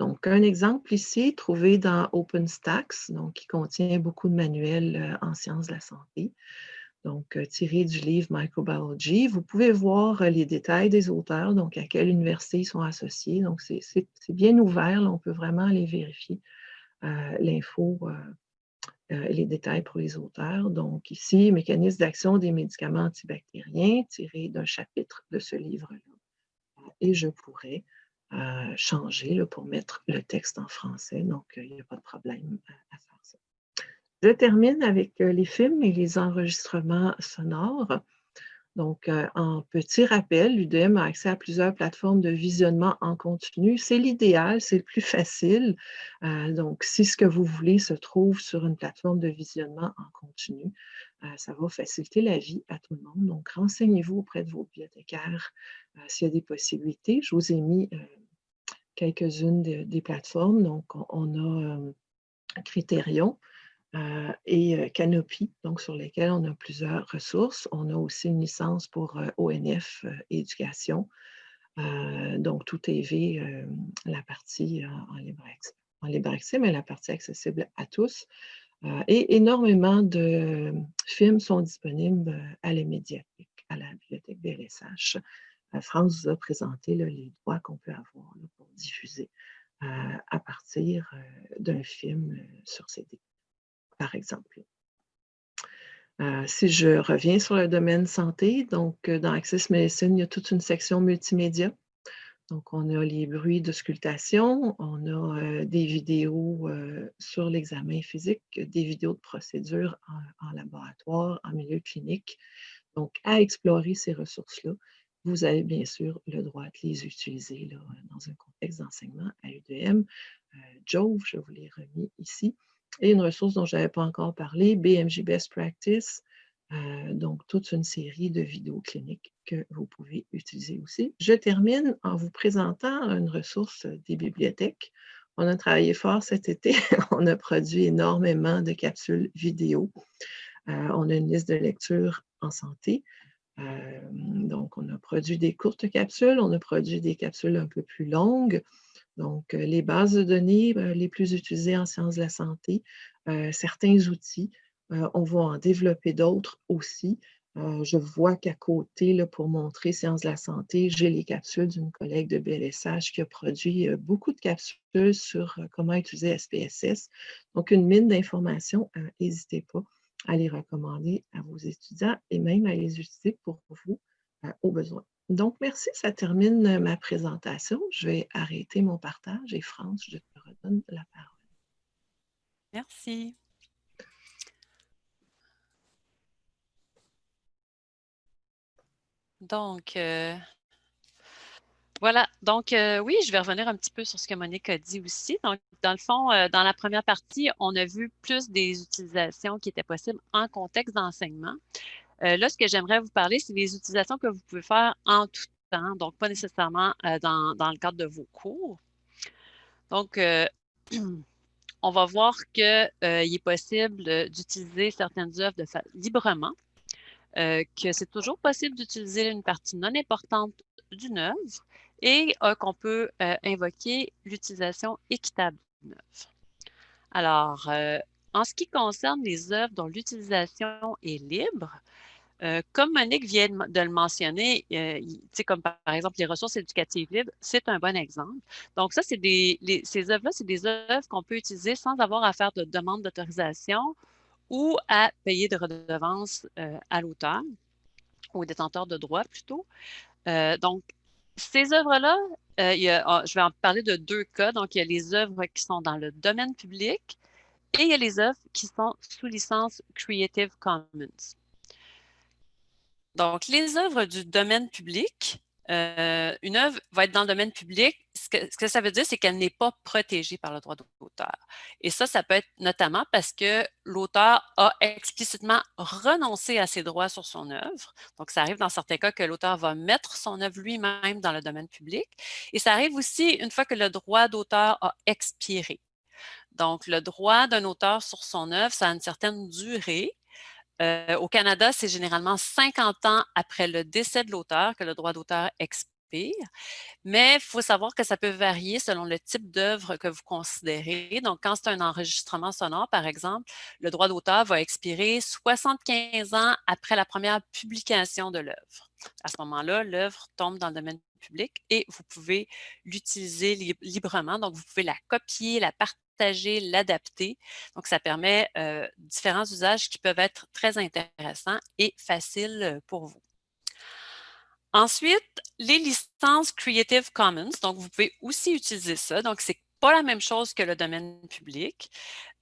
Donc, un exemple ici, trouvé dans OpenStax, donc qui contient beaucoup de manuels en sciences de la santé donc euh, tiré du livre Microbiology. Vous pouvez voir euh, les détails des auteurs, donc à quelle université ils sont associés. Donc, c'est bien ouvert, on peut vraiment aller vérifier euh, l'info et les détails pour les auteurs. Donc, ici, mécanisme d'action des médicaments antibactériens, tiré d'un chapitre de ce livre-là. Et je pourrais changer pour mettre le texte en français, donc il n'y a pas de problème à faire ça. Je termine avec euh, les films et les enregistrements sonores. Donc, euh, en petit rappel, l'UDM a accès à plusieurs plateformes de visionnement en continu. C'est l'idéal, c'est le plus facile. Euh, donc, si ce que vous voulez se trouve sur une plateforme de visionnement en continu, ça va faciliter la vie à tout le monde. Donc, renseignez-vous auprès de vos bibliothécaires s'il y a des possibilités. Je vous ai mis quelques-unes des plateformes. Donc, on a Criterion, euh, et euh, Canopy, donc sur lesquels on a plusieurs ressources. On a aussi une licence pour euh, ONF Éducation, donc tout TV, la partie en libre accès, mais la partie accessible à tous. Et énormément de films sont disponibles à la médiathèque, à la bibliothèque BLSH. France vous a présenté les droits qu'on peut avoir pour diffuser à partir d'un film sur CD par exemple. Euh, si je reviens sur le domaine santé, donc euh, dans Access Medicine, il y a toute une section multimédia. Donc, on a les bruits de sculptation, on a euh, des vidéos sur l'examen physique, des vidéos de procédures en, laboratoire, en milieu clinique. Donc, à explorer ces ressources-là, vous avez bien sûr le droit de les utiliser dans un contexte d'enseignement à UDM. Jove, je vous l'ai remis ici. Et une ressource dont je n'avais pas encore parlé, BMJ Best Practice, euh, donc toute une série de vidéos cliniques que vous pouvez utiliser aussi. Je termine en vous présentant une ressource des bibliothèques. On a travaillé fort cet été, on a produit énormément de capsules vidéo. Euh, on a une liste de lecture en santé. Euh, donc, on a produit des courtes capsules, on a produit des capsules un peu plus longues. Donc, les bases de données les plus utilisées en sciences de la santé, certains outils, on va en développer d'autres aussi. je vois qu'à côté, pour montrer sciences de la santé, j'ai les capsules d'une collègue de BLSH qui a produit beaucoup de capsules sur comment utiliser SPSS. Donc, une mine d'informations, n'hésitez pas à les recommander à vos étudiants et même à les utiliser pour vous au besoin. Donc, merci, ça termine ma présentation. Je vais arrêter mon partage et France, je te redonne la parole. Merci. Donc, euh, voilà. Donc, euh, oui, je vais revenir un petit peu sur ce que Monique a dit aussi. Donc, dans le fond, euh, dans la première partie, on a vu plus des utilisations qui étaient possibles en contexte d'enseignement. là, ce que j'aimerais vous parler, c'est des utilisations que vous pouvez faire en tout temps, donc pas nécessairement dans, dans, le cadre de vos cours. Donc, on va voir qu'il est possible d'utiliser certaines œuvres de librement euh, que c'est toujours possible d'utiliser une partie non importante d'une œuvre et euh, qu'on peut euh, invoquer l'utilisation équitable d'une œuvre. Alors, en ce qui concerne les œuvres dont l'utilisation est libre, comme Monique vient de le mentionner, comme par, exemple les ressources éducatives libres, c'est un bon exemple. Donc ça, c'est des, ces œuvres-là, c'est des œuvres qu'on peut utiliser sans avoir à faire de demande d'autorisation ou à payer de redevances euh, à l'auteur, ou détenteur de droits plutôt. Euh, donc, ces œuvres-là, euh, ah, je vais en parler de deux cas. Donc, il y a les œuvres qui sont dans le domaine public et il y a les œuvres qui sont sous licence Creative Commons. Donc, les œuvres du domaine public, euh, une œuvre va être dans le domaine public, ce que, ça veut dire, c'est qu'elle n'est pas protégée par le droit d'auteur. Et ça, ça peut être notamment parce que l'auteur a explicitement renoncé à ses droits sur son œuvre. Donc, ça arrive dans certains cas que l'auteur va mettre son œuvre lui-même dans le domaine public. Et ça arrive aussi une fois que le droit d'auteur a expiré. Donc, le droit d'un auteur sur son œuvre, ça a une certaine durée. Euh, au Canada, c'est généralement 50 ans après le décès de l'auteur que le droit d'auteur expire. Mais il faut savoir que ça peut varier selon le type d'œuvre que vous considérez. Donc, quand c'est un enregistrement sonore, par exemple, le droit d'auteur va expirer 75 ans après la première publication de l'œuvre. À ce moment-là, l'œuvre tombe dans le domaine public et vous pouvez l'utiliser librement. Donc, vous pouvez la copier, la partager l'adapter. Donc, ça permet euh, différents usages qui peuvent être très intéressants et faciles pour vous. Ensuite, les licences Creative Commons. Donc, vous pouvez aussi utiliser ça. Donc, c'est pas la même chose que le domaine public.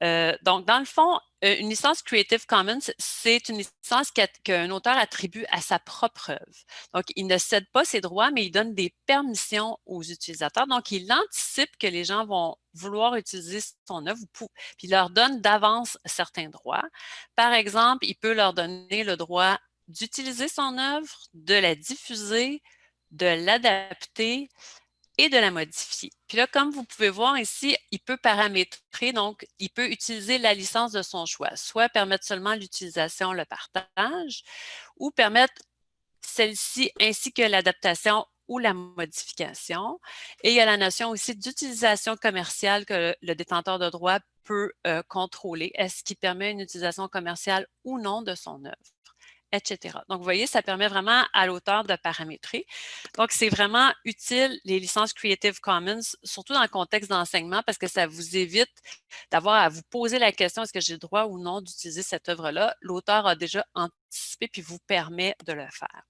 Euh, donc, dans le fond, une licence Creative Commons, c'est une licence qu'un auteur attribue à sa propre œuvre. Donc, il ne cède pas ses droits, mais il donne des permissions aux utilisateurs. Donc, il anticipe que les gens vont vouloir utiliser son œuvre, puis il leur donne d'avance certains droits. Par exemple, il peut leur donner le droit d'utiliser son œuvre, de la diffuser, de l'adapter, et de la modifier. Puis là, comme vous pouvez voir ici, il peut paramétrer, donc il peut utiliser la licence de son choix, soit permettre seulement l'utilisation, le partage, ou permettre celle-ci ainsi que l'adaptation ou la modification. Et il y a la notion aussi d'utilisation commerciale que le détenteur de droit peut euh, contrôler. Est-ce qu'il permet une utilisation commerciale ou non de son œuvre? Etc. Donc, vous voyez, ça permet vraiment à l'auteur de paramétrer. Donc, c'est vraiment utile, les licences Creative Commons, surtout dans le contexte d'enseignement, parce que ça vous évite d'avoir à vous poser la question, est-ce que j'ai le droit ou non d'utiliser cette œuvre-là? L'auteur a déjà anticipé puis vous permet de le faire.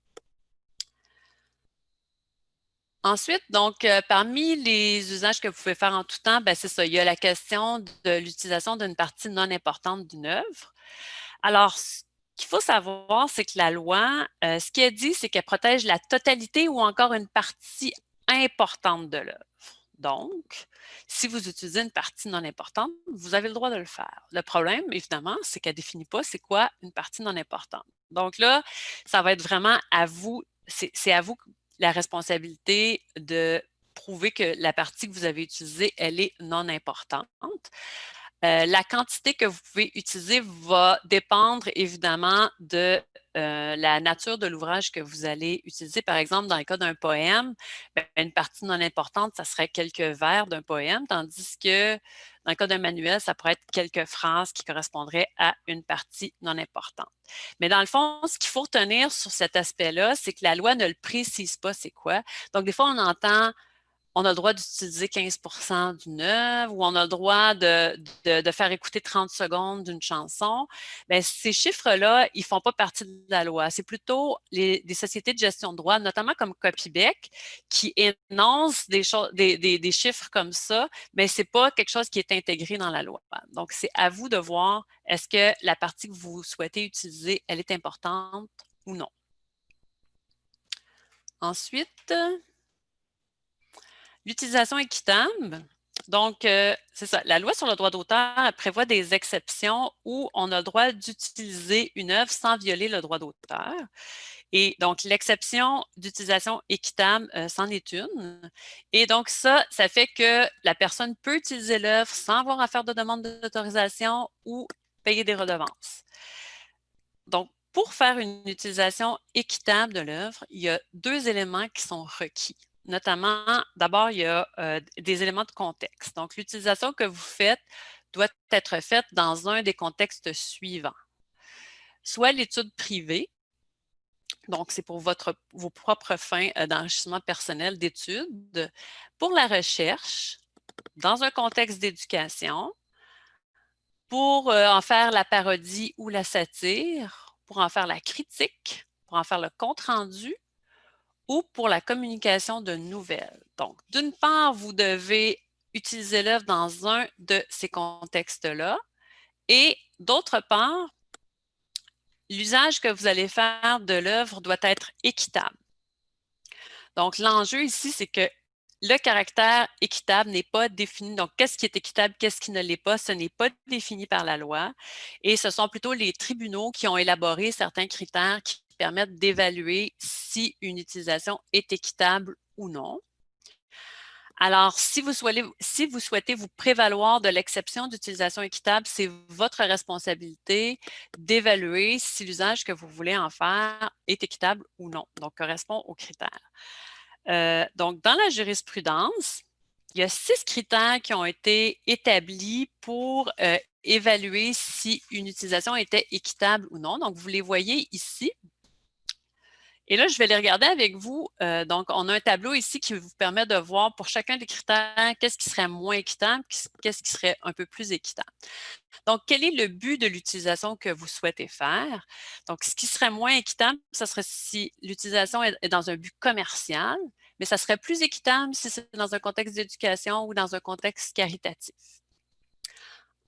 Ensuite, donc, euh, parmi les usages que vous pouvez faire en tout temps, ben, c'est ça, il y a la question de l'utilisation d'une partie non importante d'une œuvre. Alors, qu'il faut savoir, c'est que la loi, euh, ce qu'elle dit, c'est qu'elle protège la totalité ou encore une partie importante de l'œuvre. Donc, si vous utilisez une partie non importante, vous avez le droit de le faire. Le problème, évidemment, c'est qu'elle ne définit pas c'est quoi une partie non importante. Donc là, ça va être vraiment à vous, c'est à vous la responsabilité de prouver que la partie que vous avez utilisée, elle est non importante. Euh, la quantité que vous pouvez utiliser va dépendre évidemment de euh, la nature de l'ouvrage que vous allez utiliser. Par exemple, dans le cas d'un poème, ben, une partie non importante, ça serait quelques vers d'un poème, tandis que dans le cas d'un manuel, ça pourrait être quelques phrases qui correspondraient à une partie non importante. Mais dans le fond, ce qu'il faut retenir sur cet aspect-là, c'est que la loi ne le précise pas c'est quoi. Donc, des fois, on entend on a le droit d'utiliser 15% d'une œuvre ou on a le droit de, faire écouter 30 secondes d'une chanson, bien, ces chiffres-là, ils ne font pas partie de la loi. C'est plutôt les, des sociétés de gestion de droit, notamment comme Copybec, qui énoncent des, des, des, chiffres comme ça, mais ce n'est pas quelque chose qui est intégré dans la loi. Donc, c'est à vous de voir est-ce que la partie que vous souhaitez utiliser, elle est importante ou non. Ensuite, L'utilisation équitable, donc, euh, c'est ça. La loi sur le droit d'auteur prévoit des exceptions où on a le droit d'utiliser une œuvre sans violer le droit d'auteur. Et donc, l'exception d'utilisation équitable, euh, c'en est une. Et donc, ça, ça fait que la personne peut utiliser l'œuvre sans avoir à faire de demande d'autorisation ou payer des redevances. Donc, pour faire une utilisation équitable de l'œuvre, il y a deux éléments qui sont requis notamment, d'abord, il y a euh, des éléments de contexte. Donc, l'utilisation que vous faites doit être faite dans un des contextes suivants. Soit l'étude privée, donc c'est pour vos propres fins euh, d'enrichissement personnel d'études, pour la recherche, dans un contexte d'éducation, pour euh, en faire la parodie ou la satire, pour en faire la critique, pour en faire le compte-rendu, ou pour la communication de nouvelles. Donc, d'une part, vous devez utiliser l'œuvre dans un de ces contextes-là et d'autre part, l'usage que vous allez faire de l'œuvre doit être équitable. Donc, l'enjeu ici, c'est que le caractère équitable n'est pas défini. Donc, qu'est-ce qui est équitable, qu'est-ce qui ne l'est pas, ce n'est pas défini par la loi. Et ce sont plutôt les tribunaux qui ont élaboré certains critères qui permettre d'évaluer si une utilisation est équitable ou non. Alors, si vous, souhaitez, si vous souhaitez vous prévaloir de l'exception d'utilisation équitable, c'est votre responsabilité d'évaluer si l'usage que vous voulez en faire est équitable ou non, donc correspond aux critères. Euh, donc, dans la jurisprudence, il y a six critères qui ont été établis pour euh, évaluer si une utilisation était équitable ou non. Donc, vous les voyez ici. Et là, je vais les regarder avec vous. Euh, donc, on a un tableau ici qui vous permet de voir pour chacun des critères, qu'est-ce qui serait moins équitable, qu'est-ce qui serait un peu plus équitable. Donc, quel est le but de l'utilisation que vous souhaitez faire? Donc, ce qui serait moins équitable, ce serait si l'utilisation est, dans un but commercial, mais ça serait plus équitable si c'est dans un contexte d'éducation ou dans un contexte caritatif.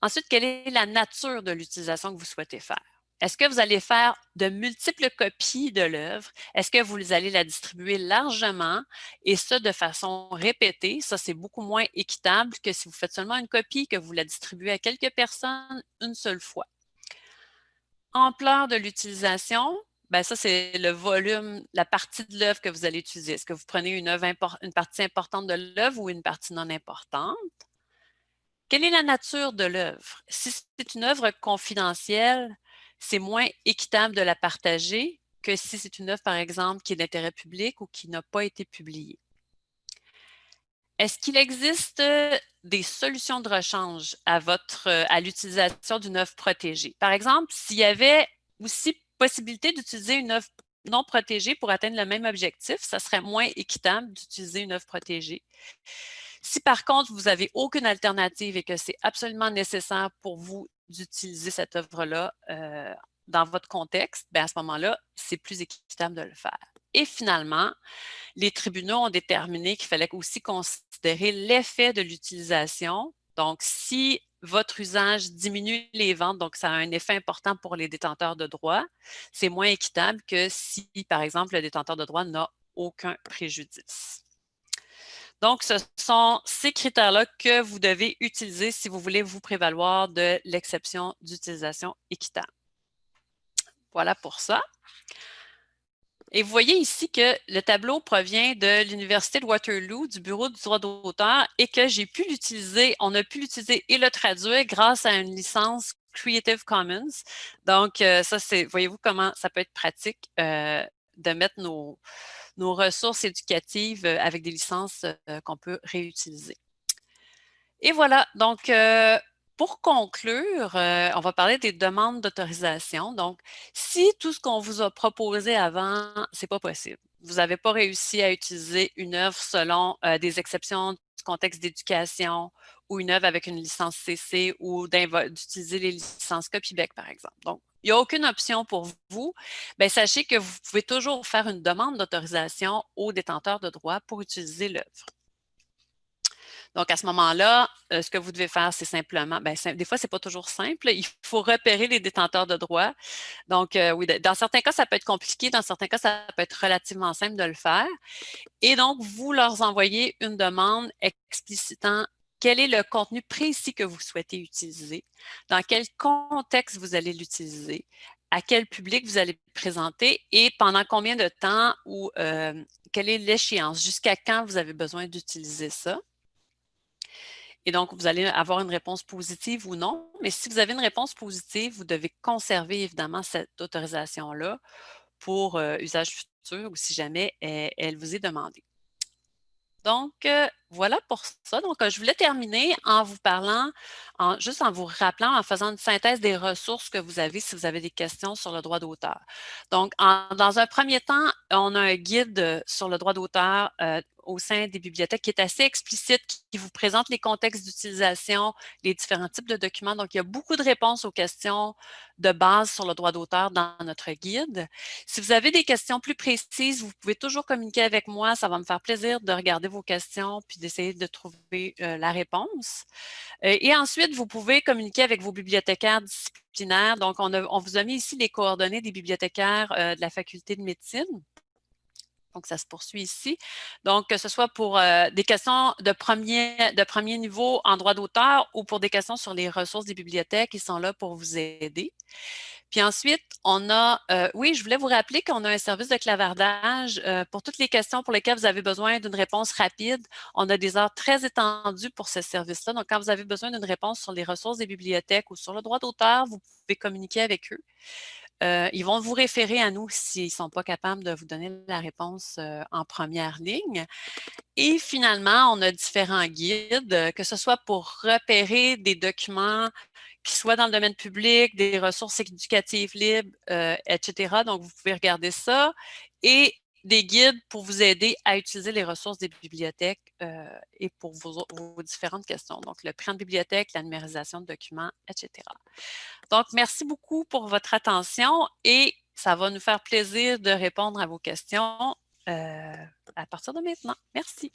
Ensuite, quelle est la nature de l'utilisation que vous souhaitez faire? Est-ce que vous allez faire de multiples copies de l'œuvre? Est-ce que vous allez la distribuer largement? Et ça de façon répétée? Ça, c'est beaucoup moins équitable que si vous faites seulement une copie, que vous la distribuez à quelques personnes une seule fois. Ampleur de l'utilisation, ben ça, c'est le volume, la partie de l'œuvre que vous allez utiliser. Est-ce que vous prenez une, une partie importante de l'œuvre ou une partie non importante? Quelle est la nature de l'œuvre? Si c'est une œuvre confidentielle, c'est moins équitable de la partager que si c'est une œuvre, par exemple, qui est d'intérêt public ou qui n'a pas été publiée. Est-ce qu'il existe des solutions de rechange à, votre, à l'utilisation d'une œuvre protégée? Par exemple, s'il y avait aussi possibilité d'utiliser une œuvre non protégée pour atteindre le même objectif, ça serait moins équitable d'utiliser une œuvre protégée. Si par contre, vous n'avez aucune alternative et que c'est absolument nécessaire pour vous d'utiliser cette œuvre-là euh, dans votre contexte, bien à ce moment-là, c'est plus équitable de le faire. Et finalement, les tribunaux ont déterminé qu'il fallait aussi considérer l'effet de l'utilisation. Donc, si votre usage diminue les ventes, donc ça a un effet important pour les détenteurs de droits, c'est moins équitable que si, par exemple, le détenteur de droits n'a aucun préjudice. Donc, ce sont ces critères-là que vous devez utiliser si vous voulez vous prévaloir de l'exception d'utilisation équitable. Voilà pour ça. Et vous voyez ici que le tableau provient de l'Université de Waterloo, du Bureau du droit d'auteur, et que j'ai pu l'utiliser, on a pu l'utiliser et le traduire grâce à une licence Creative Commons. Donc, euh, ça, c'est, voyez-vous comment ça peut être pratique euh, de mettre nos, nos ressources éducatives euh, avec des licences euh, qu'on peut réutiliser. Et voilà, donc euh, pour conclure, on va parler des demandes d'autorisation. Donc, si tout ce qu'on vous a proposé avant, ce n'est pas possible. vous n'avez pas réussi à utiliser une œuvre selon des exceptions du contexte d'éducation ou une œuvre avec une licence CC ou d'utiliser les licences Copybec, par exemple. Donc, il n'y a aucune option pour vous, bien, sachez que vous pouvez toujours faire une demande d'autorisation au détenteur de droit pour utiliser l'œuvre. Donc, à ce moment-là, euh, ce que vous devez faire, c'est simplement, ben, des fois, ce n'est pas toujours simple. Il faut repérer les détenteurs de droit. Donc, euh, oui, dans certains cas, ça peut être compliqué. Dans certains cas, ça peut être relativement simple de le faire. Et donc, vous leur envoyez une demande explicitant quel est le contenu précis que vous souhaitez utiliser, dans quel contexte vous allez l'utiliser, à quel public vous allez présenter et pendant combien de temps ou euh, quelle est l'échéance, jusqu'à quand vous avez besoin d'utiliser ça. Et donc, vous allez avoir une réponse positive ou non. Mais si vous avez une réponse positive, vous devez conserver évidemment cette autorisation-là pour euh, usage futur ou si jamais elle vous est demandée. Donc, euh, voilà pour ça. Donc, euh, je voulais terminer en vous parlant, en, juste en vous rappelant, en faisant une synthèse des ressources que vous avez si vous avez des questions sur le droit d'auteur. Donc, dans un premier temps, on a un guide sur le droit d'auteur euh, au sein des bibliothèques qui est assez explicite, qui vous présente les contextes d'utilisation, les différents types de documents. Donc, il y a beaucoup de réponses aux questions de base sur le droit d'auteur dans notre guide. Si vous avez des questions plus précises, vous pouvez toujours communiquer avec moi. Ça va me faire plaisir de regarder vos questions puis d'essayer de trouver euh, la réponse. Euh, et ensuite, vous pouvez communiquer avec vos bibliothécaires disciplinaires. Donc, on, on vous a mis ici les coordonnées des bibliothécaires euh, de la faculté de médecine. Donc, ça se poursuit ici. Donc, que ce soit pour euh, des questions de premier, niveau en droit d'auteur ou pour des questions sur les ressources des bibliothèques, ils sont là pour vous aider. Puis ensuite, on a, euh, oui, je voulais vous rappeler qu'on a un service de clavardage euh, pour toutes les questions pour lesquelles vous avez besoin d'une réponse rapide. On a des heures très étendues pour ce service-là. Donc, quand vous avez besoin d'une réponse sur les ressources des bibliothèques ou sur le droit d'auteur, vous pouvez communiquer avec eux. Euh, ils vont vous référer à nous s'ils ne sont pas capables de vous donner la réponse euh, en première ligne. Et finalement, on a différents guides, euh, que ce soit pour repérer des documents qui soient dans le domaine public, des ressources éducatives libres, etc. Donc, vous pouvez regarder ça. Et des guides pour vous aider à utiliser les ressources des bibliothèques et pour vos, vos, différentes questions. Donc, le prix de bibliothèque, la numérisation de documents, etc. Donc, merci beaucoup pour votre attention et ça va nous faire plaisir de répondre à vos questions euh, à partir de maintenant. Merci.